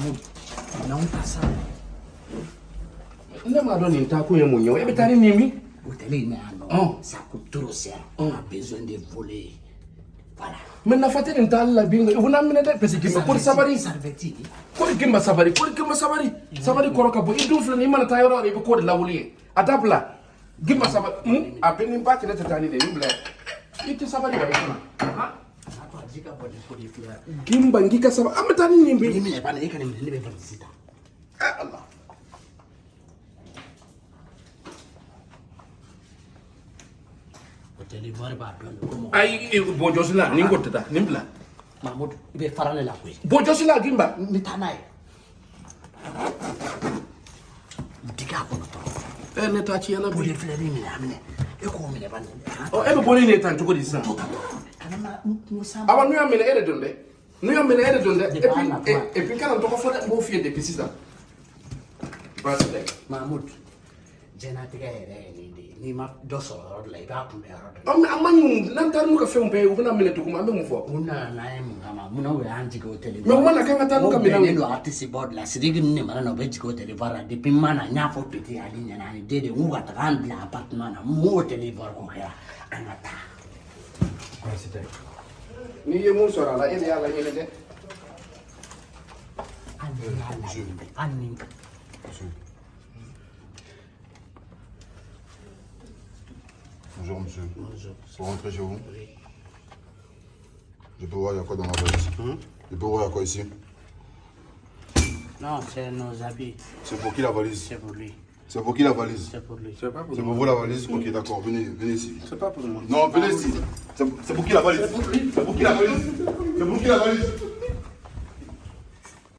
Mungu, naomba sana. E Ndio madoni nitakuye mwenyewe. Hebu tani mimi. Hoteli ina ano. Ça coûte trop cher. On a besoin de voler. Voilà. Mais nafuateni nitalla bingo. Una mimi nenda pesa kimba. Kwa sabari sarveti. Kwa kimba sabari. Kwa kimba sabari. Sabari koroka bo. Idu fulani imana tayoro rebe kwa lawuli. Atapla. Kimba sabari. Hmm? Apeni mbaki na tatani de mbla. Iti sabari ba ikuna. Ha? jika bodi kodi fila gimba ngika saba amata nini mbe mimi hapana yeka ni mlele eh, Allah. Hoteli wari ba bendo ai bojo sila ningo tata nimbla Mahmoud ibe farale la kwe bojo sila gimba nitanaye diga kono to eh ne ta ci yana bodi fila ni mina amine e ko mine o e be boni ne tan Awa nu ya mele ere donde. Nu ya ere donde. De puis na et- toi. et puis kana to ko fode bo fie depuis six ans. Parce que Mahmoud. Jena tiga yɛrɛ ni de n'i ma dɔ sɔrɔ yɔrɔ dɔ la i b'a kunbɛ yɔrɔ dɔ la. An an man ɲi n'an taara n'u ka fɛnw bɛɛ ye u bɛna minɛ tugun an bɛ mun fɔ mun nana n'an ye mun kama mun na u y'an jigin o tele. Mais u mana k'an ka taa n'u ka minɛnw ye. ne don artiste bɔ de la sidiki ni ne mana na u bɛ jigin o tele la depuis n ma na n y'a fɔ pete ale ɲɛna ani den de n k'u ka taga an bila appartement na n m'o tele bɔra ko kɛra an ka taa. N'i ye mun sɔrɔ a la e de y'a laɲini dɛ ni Bonjour monsieur. Pour rentrer chez vous? Je peux voir il y a quoi dans ma valise? Je peux voir il y a quoi ici? non c'est nos habits. C'est pour qui la valise? C'est pour lui C'est pour qui la valise c'est pour lui. c'est pas pour C'est pour vous la valise Ok d'accord, venez, venez ici. c'est pas pour moi Non, venez ici. C'est c'est pour qui la valise C'est pour qui la valise C'est pour qui la valise